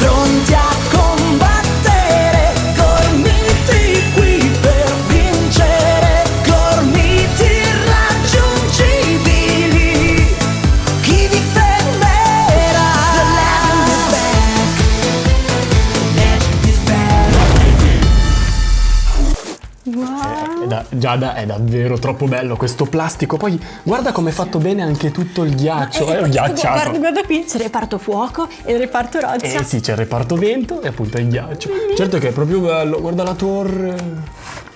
frontear. Da- Giada è davvero troppo bello questo plastico. Poi guarda come è fatto bene anche tutto il ghiaccio. Eh, è guarda, ghiacciato. guarda qui, c'è il reparto fuoco e il reparto roccia. Eh sì, c'è il reparto vento e appunto il ghiaccio. Certo che è proprio bello, guarda la torre.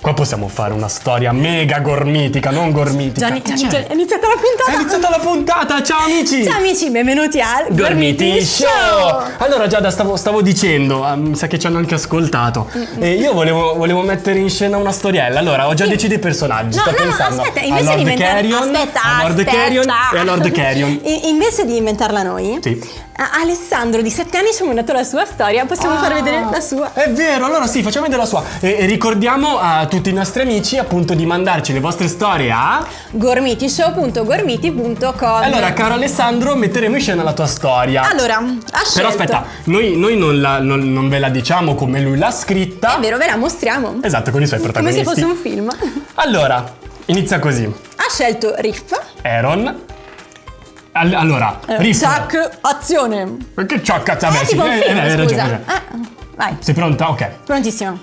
Qua possiamo fare una storia mega gormitica, non gormitica. Gianni, Gianni. Gianni, è iniziata la È puntata. iniziata la puntata, ciao amici! Ciao amici, benvenuti al Gormiti Show! Allora Giada stavo, stavo dicendo, ah, mi sa che ci hanno anche ascoltato E io volevo, volevo mettere in scena una storiella Allora ho già deciso i personaggi No, Sto no, no, pensando aspetta, a invece Lord di inventare... Carrion aspetta, A Lord aspetta. Carrion e a Lord Carrion invece di inventarla noi, Sì. A- Alessandro di 7 anni ci ha mandato la sua storia, possiamo far vedere la sua. È vero, allora sì, facciamo vedere la sua e, e ricordiamo a tutti i nostri amici appunto di mandarci le vostre storie a gormitishow.gormiti.com Allora caro Alessandro metteremo in scena la tua storia Allora, ha Però scelto. aspetta, noi, noi non, la- non- non ve la diciamo come lui l'ha scritta È vero, ve la mostriamo. Esatto, con i suoi Come protagonisti se fosse un film. Allora, inizia così Ha scelto Riff. Aaron. All- allora, Riff. Tac, azione. Che ciò cazzo? Sì, tipo eh, film, eh, ragione. Ah, vai, Sei pronta? Ok. prontissimo.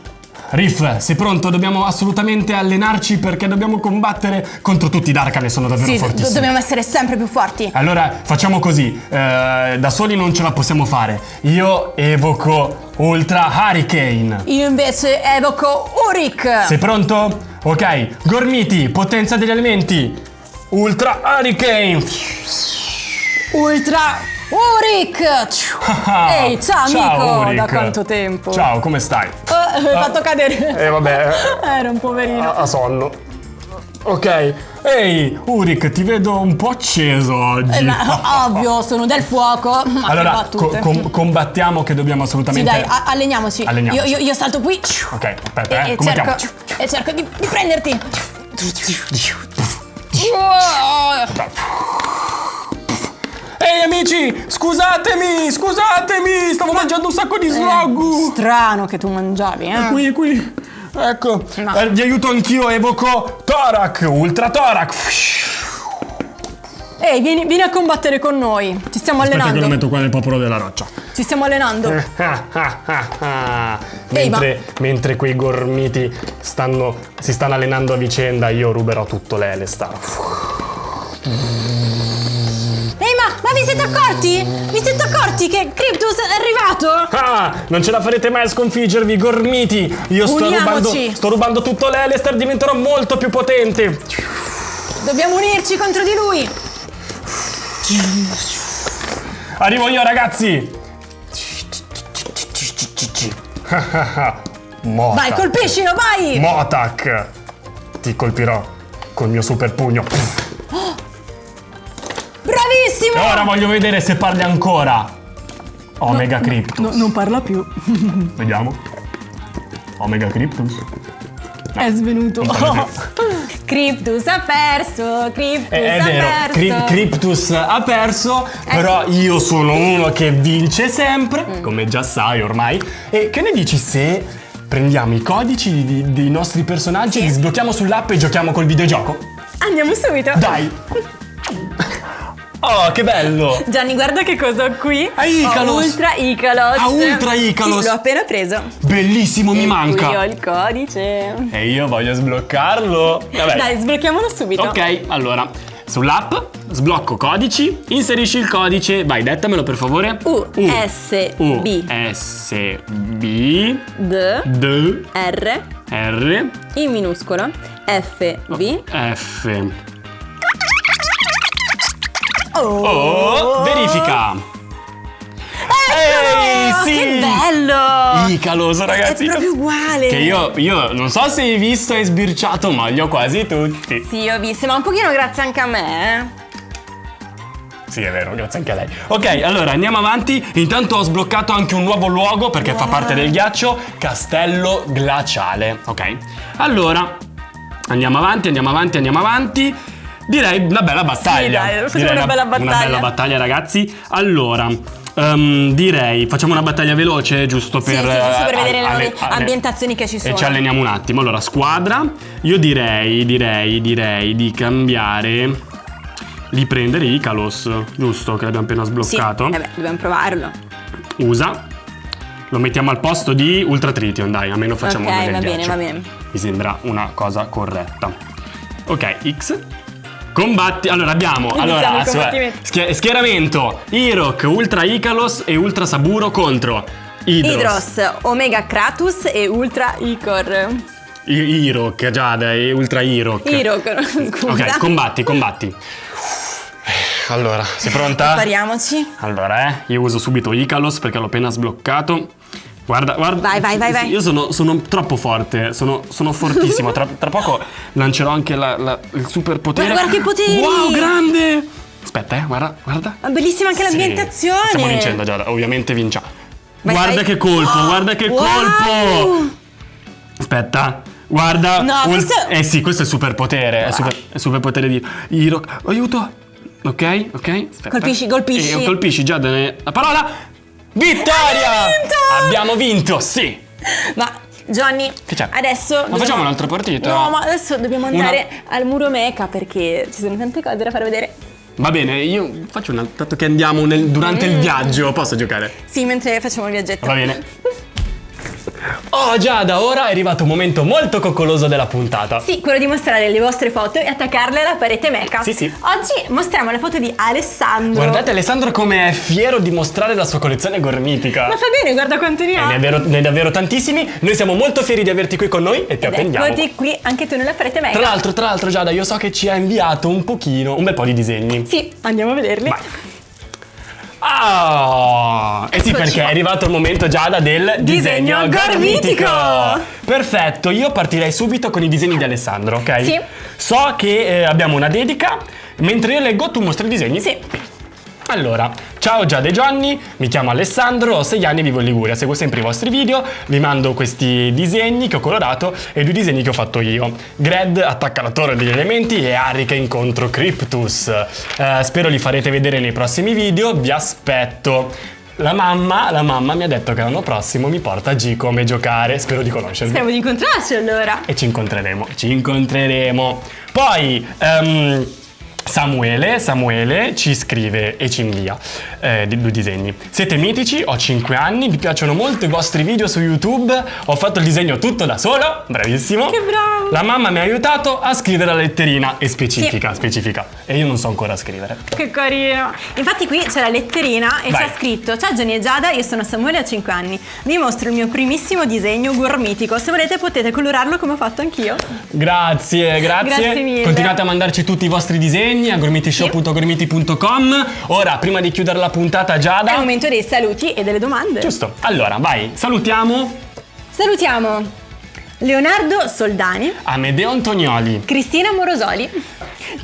Riff, sei pronto? Dobbiamo assolutamente allenarci perché dobbiamo combattere contro tutti i Darkan e sono davvero Sì, fortissimi. dobbiamo essere sempre più forti. Allora, facciamo così. eh, da soli non ce la possiamo fare. Io evoco Ultra Hurricane. Io invece evoco Urik. Sei pronto? Ok. Gormiti, potenza degli elementi. Ultra Hurricane. Ultra Urik. Ehi, ciao, amico, Ulrich. da quanto tempo? Ciao, come stai? Oh, mi hai fatto cadere. Eh vabbè, Era un poverino. a, a sonno. Ok. Ehi, Urik, ti vedo un po' acceso oggi. Eh, ma, ovvio, sono del fuoco. Allora, co- com- combattiamo che dobbiamo Sì, assolutamente... dai, a- alleniamoci. Alleniamoci. Io, io- io salto qui. Ok, aspetta, E, eh. e cerco, e cerco di, di prenderti. Ehi amici, scusatemi, scusatemi, stavo mangiando un sacco di slog. Strano che tu mangiavi, eh? Qui, qui. Ecco, No. eh, vi aiuto anch'io, evoco Torak, Ultra Torak. Ehi, vieni, vieni a combattere con noi. Ci stiamo Aspetta che lo allenando. metto qua nel popolo della roccia. Ci stiamo allenando. mentre, mentre quei gormiti stanno, si stanno allenando a vicenda, io ruberò tutto l'Elestar. Vi siete accorti? Vi siete accorti che Cryptus è arrivato? Ah, non ce la farete mai a sconfiggervi, gormiti! Io sto rubando, sto rubando tutto l'Elestar, diventerò molto più potente! Dobbiamo unirci contro di lui. Arrivo io, ragazzi! Motak. Vai, colpiscilo, vai! Motak! Ti colpirò col mio super pugno. Bravissimo! E ora voglio vedere se parli ancora. Omega Cryptus. No, non parla più. Vediamo. Omega Cryptus. È svenuto. Cryptus ha perso, Cryptus È, è ha vero, perso. Cry- Cryptus ha perso, Eh però io sono uno che vince sempre, come già sai ormai. E che ne dici se prendiamo i codici di- dei nostri personaggi, li sblocchiamo sull'app e giochiamo col videogioco? Andiamo subito. Dai! Oh, che bello! Gianni, guarda che cosa ho qui. Ah, Icalos. Ho Ultra Icalos. Ah, Ultra Icalos. Sì, l'ho appena preso. Bellissimo, mi E manca! Qui ho il codice. E io voglio sbloccarlo. Vabbè. Dai, sblocchiamolo subito. Ok, allora, sull'app sblocco codici, inserisci il codice, vai, dettamelo per favore. U, S, U, B. S, B, D, D, R, R, in minuscolo, F, B. F. Oh, Oh, verifica. Ehi, sì! Che bello! Icalos, ragazzi. È proprio uguale. Che io, io non so se hai visto e sbirciato, ma li ho quasi tutti. Sì, ho visto, ma un pochino grazie anche a me, eh. Sì, è vero, grazie anche a lei. Ok, allora andiamo avanti. Intanto ho sbloccato anche un nuovo luogo perché fa parte del ghiaccio, Castello Glaciale. Ok. Allora, andiamo avanti, andiamo avanti, andiamo avanti. Direi una bella battaglia. dai, facciamo Direi una bella Una battaglia. bella battaglia, ragazzi. Allora, Ehm, direi, facciamo una battaglia veloce, giusto Sì, per... sì, giusto per eh, vedere le alle- alle- ambientazioni che ci sono. E ci alleniamo un attimo. Allora, squadra, io direi, direi, direi di cambiare, di prendere Icalos, giusto? Che l'abbiamo appena Sì, sbloccato. eh beh, dobbiamo provarlo. Usa. Lo mettiamo al posto di Ultra Tritium, dai, almeno facciamo Ok, una del va bene, ghiaccio. va bene. Mi sembra una cosa corretta. Ok, X. Combatti. Allora abbiamo. Allora, il assu- combattimento. schie- schieramento: Irok, Ultra Icalos e Ultra Saburo contro Hydros. Hydros, Omega Kratus e Ultra Icor. I- Irok, Giada e Ultra Irok. Irok, scusa. Ok, combatti, combatti. Allora, sei pronta? Prepariamoci. Allora, eh, io uso subito Icalos perché l'ho appena sbloccato. Guarda, guarda. Vai, vai, vai, vai. Io sono, sono troppo forte, sono, sono fortissimo. Tra, tra poco lancerò anche la- la- il superpotere. Guarda, guarda che poteri! Wow, grande! Aspetta, eh, guarda, guarda. Ma bellissima anche Sì, l'ambientazione. Stiamo vincendo, Giada. Ovviamente vinciamo. Vai, guarda vai. che colpo, guarda che Wow! colpo! Aspetta, guarda. No, questo- Eh sì, questo è il superpotere. È il super, è superpotere di Hiro. Aiuto! Ok, ok. Aspetta. Colpisci, colpisci. Eh, colpisci, Giada. La parola. Vittoria! Abbiamo vinto, sì! Ma Johnny, adesso. Ma dobbiamo- facciamo un'altra partita? No, ma adesso dobbiamo Una- andare al muro mecha perché ci sono tante cose da far vedere. Va bene, io faccio una. Dato che andiamo nel- durante Mm. il viaggio, posso giocare? Sì, mentre facciamo il viaggetto. Va bene. Oh Giada, ora è arrivato un momento molto coccoloso della puntata. Sì, quello di mostrare le vostre foto e attaccarle alla parete mecha. Sì, sì. Oggi mostriamo la foto di Alessandro. Guardate Alessandro come è fiero di mostrare la sua collezione gormitica. Ma fa bene, guarda quanto ne ha. ne è, vero- ne è davvero tantissimi. Noi siamo molto fieri di averti qui con noi e ti Ed attendiamo. eccoti qui anche tu nella parete mecha. Tra l'altro, tra l'altro, Giada, io so che ci ha inviato un pochino, un bel po' di disegni. Sì, andiamo a vederli. Vai. Ah! Eh sì, Eccoci perché qua. è arrivato il momento Giada del disegno, Disegno gormitico. Perfetto, io partirei subito con i disegni di Alessandro, ok? Sì. So che eh, abbiamo una dedica, mentre io leggo tu mostri i disegni. Sì. Allora, ciao Giada e Gianni, mi chiamo Alessandro, ho 6 anni e vivo in Liguria, seguo sempre i vostri video, vi mando questi disegni che ho colorato e due disegni che ho fatto io. Gred attacca la torre degli elementi e Harry che incontro Cryptus. Eh, spero li farete vedere nei prossimi video, vi aspetto. La mamma, la mamma mi ha detto che l'anno prossimo mi porta a G come giocare, spero di conoscervi. Speriamo di incontrarci allora. E ci incontreremo, ci incontreremo. Poi ehm, Samuele, Samuele ci scrive e ci invia eh, due disegni. Siete mitici, ho 5 anni, mi piacciono molto i vostri video su YouTube, ho fatto il disegno tutto da solo, bravissimo. Che bravo. La mamma mi ha aiutato a scrivere la letterina e specifica, specifica. E io non so ancora scrivere. Che carino. Infatti qui c'è la letterina e c'è scritto Ciao Gianni e Giada, io sono Samuele ho 5 anni. Vi mostro il mio primissimo disegno gormitico. Se volete potete colorarlo come ho fatto anch'io. Grazie, grazie. Grazie mille. Continuate a mandarci tutti i vostri disegni a gormitishow.gormiti.com. Ora, prima di chiudere la puntata, È il Giada. momento dei saluti e delle domande. Giusto. Allora, vai, salutiamo Salutiamo Leonardo Soldani, Amedeo Antonioli. Cristina Morosoli.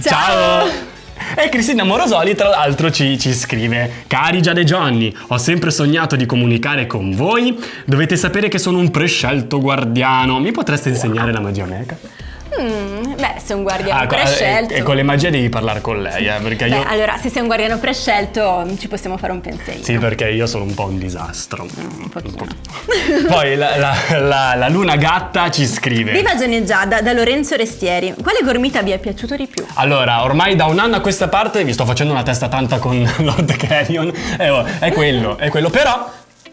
Ciao! E Cristina Morosoli, tra l'altro, ci, ci scrive: Cari Giada e Johnny, ho sempre sognato di comunicare con voi. Dovete sapere che sono un prescelto guardiano. Mi potreste insegnare la magia meca? Mm, beh, sei un guardiano Ah, prescelto. e, e con le magie devi parlare con lei, eh, perché Beh, io. allora, se sei un guardiano prescelto, ci possiamo fare un pensiero. Sì, perché io sono un po' un disastro. Un pochino. Poi la, la- la- la luna gatta ci scrive. Viva Gianni Giada da Lorenzo Restieri. Quale gormita vi è piaciuto di più? Allora, ormai da un anno a questa parte vi sto facendo una testa tanta con Lord Carrion. Eh, oh, è quello, è quello. Però,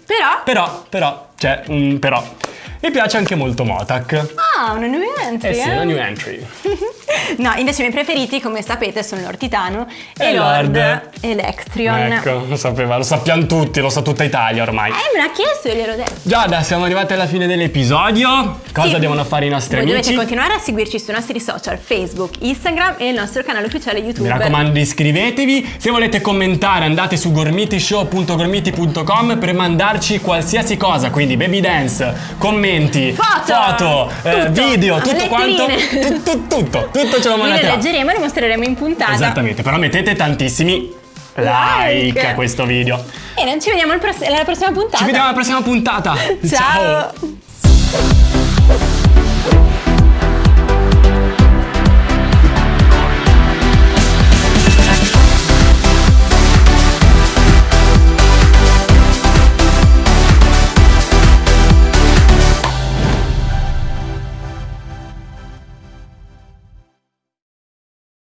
Però. però, però, c'è un però. Mi piace anche molto Motak. Ah, una new entry. Eh sì, eh? una new entry. no, invece i miei preferiti, come sapete, sono Lord Titano e, E Lord, Lord. Electrion. Ecco, lo sapeva, lo sappiamo tutti, lo sa tutta Italia ormai. Eh, me l'ha chiesto e gliel'ho detto. Giada, siamo arrivati alla fine dell'episodio. Cosa Sì. devono fare i nostri Voi amici? dovete continuare a seguirci sui nostri social, Facebook, Instagram e il nostro canale ufficiale YouTube. Mi raccomando iscrivetevi, se volete commentare andate su gormitishow.gormiti.com per mandarci qualsiasi cosa, quindi baby dance, commenti, Foto, foto, eh, tutto, video, tutto letterine. quanto, tutto, tutto, tutto ce lo Noi mandate le là. leggeremo e le mostreremo in puntata. Esattamente, però mettete tantissimi like, Like. a questo video. E noi ci vediamo alla prossima puntata. Ci vediamo alla prossima puntata. Ciao.